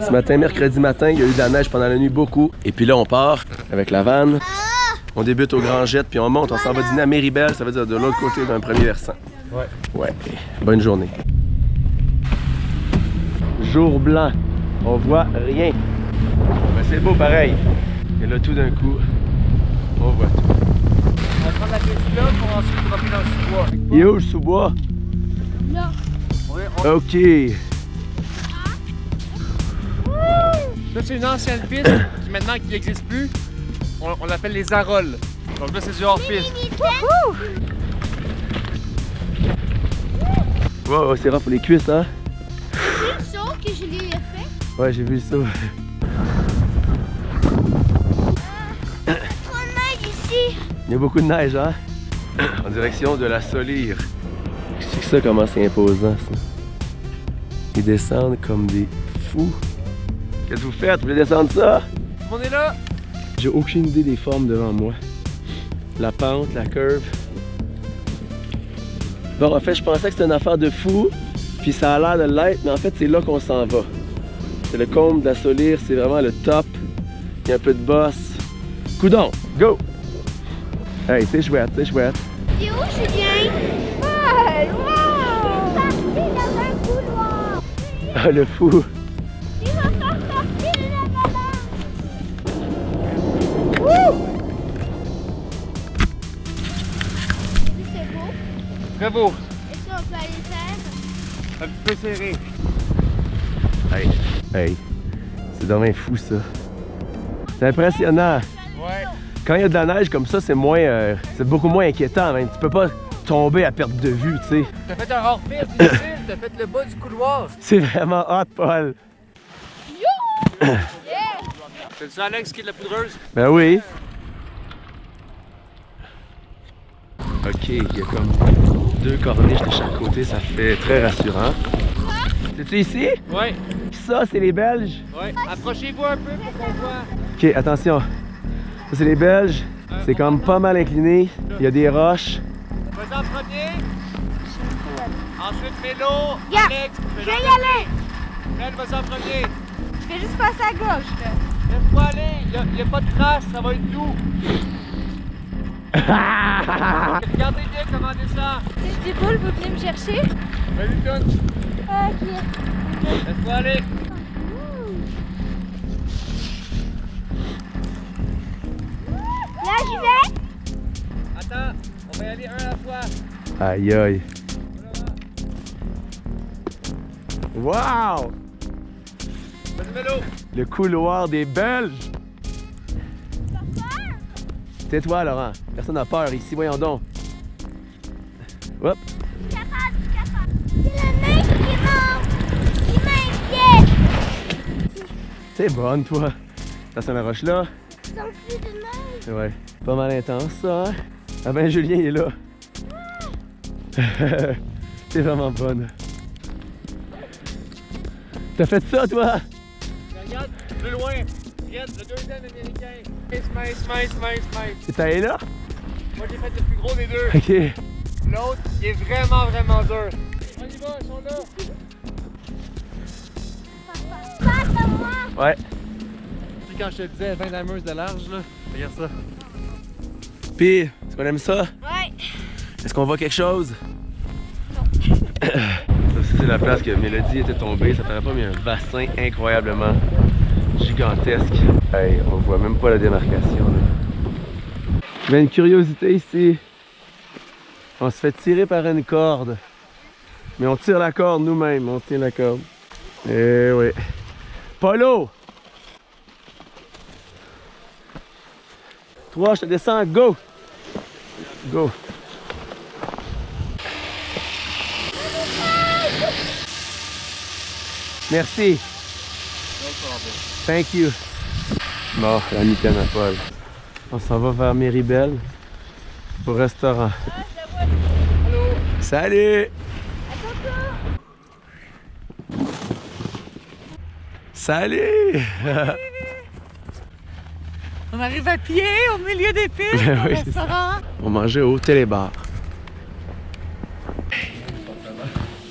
Ce matin, mercredi matin, il y a eu de la neige pendant la nuit, beaucoup. Et puis là, on part avec la vanne. On débute au Grand Jet, puis on monte, on s'en va dîner à Méribel, ça veut dire de l'autre côté d'un premier versant. Ouais. Ouais. Bonne journée. Jour blanc. On voit rien. Mais c'est beau pareil. Et là, tout d'un coup, on voit tout. On va prendre la piste là pour ensuite dropper dans le sous-bois. Il est où le sous-bois? Là. Ok. Ça, c'est une ancienne piste qui maintenant qui n'existe plus. On, l'appelle les Arolles. Donc là, c'est du hors-piste. Wow, c'est rare pour les cuisses, hein? C'est le saut que je l'ai fait. Ouais, j'ai vu ça. Trop de neige ici. Il y a beaucoup de neige, hein? En direction de la Solire. C'est ça comment c'est imposant, ça. Ils descendent comme des fous. Qu'est-ce que vous faites? Vous voulez descendre ça? On est là. J'ai aucune idée des formes devant moi. La pente, la curve. Bon, en fait, je pensais que c'était une affaire de fou, puis ça a l'air de l'être, mais en fait, c'est là qu'on s'en va. C'est le comble de la Solire, c'est vraiment le top. Il y a un peu de boss. Coudon, go! Hey, c'est chouette, c'est chouette. C'est où, Julien? Ouais, wow! Parti dans un couloir. Ah, le fou! Très beau. Est-ce qu'on peut aller faire? Un petit peu serré. Hey, hey, c'est vraiment fou, ça. C'est impressionnant. Ouais. Quand il y a de la neige comme ça, c'est moins, euh, c'est beaucoup moins inquiétant. Même. Tu peux pas tomber à perte de vue, tu sais. T'as fait un hors-piste, difficile. T'as fait le bas du couloir. C'est vraiment hot, Paul. C'est ça, Alex, qui est de la poudreuse? Ben oui. Ok, il y a comme deux corniches de chaque côté, ça fait très rassurant. C'est-tu ici? Ouais. Ça, c'est les Belges? Ouais. Approchez-vous un peu pour qu'on voit. Ok, attention. Ça, c'est les Belges. C'est comme pas mal incliné. Il y a des roches. Vas-y en premier. Ensuite, Mélo. Yeah. Alex. Je vais y aller. Fred, vas-y en premier. Je vais juste passer à gauche. là. Laisse-toi aller. Il n'y a, pas de traces, ça va être doux. Regardez bien comment on descend. Si je déboule, vous venez me chercher? Vas-y, Tune. Ok. Laisse-toi aller. Là, j'y vais. Attends, on va y aller un à la fois. Aïe aïe. Wow! Le couloir des Belges. Tais-toi, Laurent. Personne n'a peur ici, voyons donc. Hop. capable, je suis capable. C'est la neige qui m'inquiète. T'es bonne, toi. Attention à la roche là. Ont plus de neige. Ouais. Pas mal intense, ça, hein? Ah ben, Julien, il est là. T'es vraiment bonne. T'as fait ça, toi? Regarde, plus loin. Regarde, le deuxième américain. Smile, smile, smile, smile. T'es allé là? Moi, j'ai fait le plus gros des deux. Ok. L'autre, il est vraiment, vraiment dur. On y va, ils sont là. Passe à moi. Ouais. Tu sais, quand je te disais 20 lameuses de large, là, regarde ça. Pis, est-ce qu'on aime ça? Ouais. Est-ce qu'on voit quelque chose? Ça, c'est la place que Mélodie était tombée. Ça paraît pas, mais un bassin incroyablement gigantesque. Hey, on voit même pas la démarcation. là. Il y a une curiosité ici. On se fait tirer par une corde. Mais on tire la corde nous-mêmes. On tient la corde. Eh oui. Polo! 3, je te descends. Go! Go! Merci. Thank you. Bon, la mitaine à Paul. On s'en va vers Méribel au restaurant. Salut! Salut! On arrive à pied au milieu des pistes Ben au oui, restaurant. On mangeait au télébar.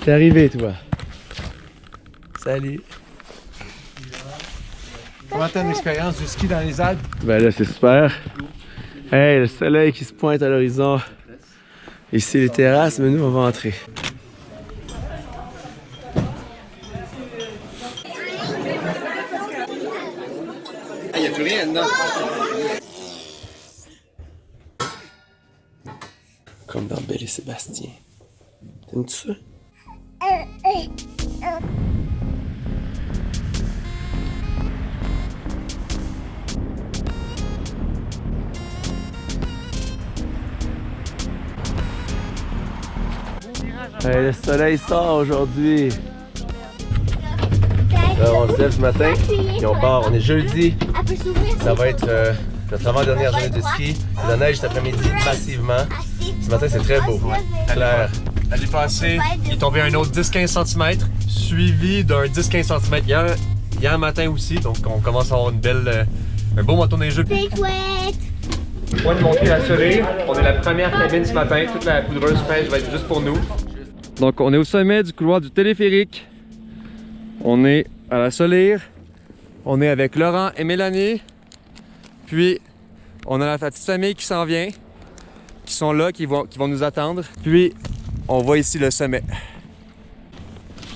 T'es arrivé, toi? Salut. Comment t'as l'expérience du ski dans les Alpes? Ben là, c'est super. Hey, le soleil qui se pointe à l'horizon. Ici, les terrasses, mais nous, on va entrer. Il n'y a plus rien dedans. Comme dans Belle et Sébastien. T'aimes-tu ça? Hey, le soleil sort aujourd'hui. On se lève ce matin et on part. On est jeudi. Ça va être euh, notre avant-dernière journée de ski. La neige cet après-midi massivement. Ce matin, c'est très beau. Clair. L'année passée, il est tombé un autre 10-15 cm, suivi d'un 10-15 cm hier, hier matin aussi. Donc, on commence à avoir une belle, euh, un beau moto neigeux. Point de montée à Soleil. On est la première cabine ce matin. Toute la poudreuse pêche va être juste pour nous. Donc on est au sommet du couloir du téléphérique. On est à la Solire. On est avec Laurent et Mélanie. Puis on a la petite famille qui s'en vient. Qui sont là, qui vont, qui vont nous attendre. Puis on voit ici le sommet.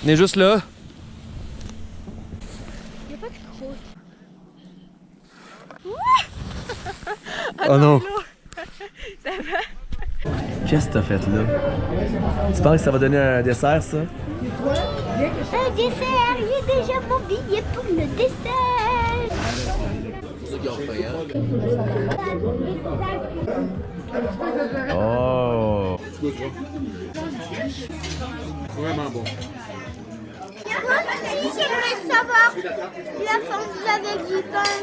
On est juste là. Il n'y a pas de. Oh non. Ça va? Qu'est-ce que t'as fait là? Tu penses que ça va donner un dessert, ça? Un dessert. Il est déjà mon billet pour le dessert. Oh! Vraiment bon. Moi aussi, j'aimerais savoir la forme avec du pain.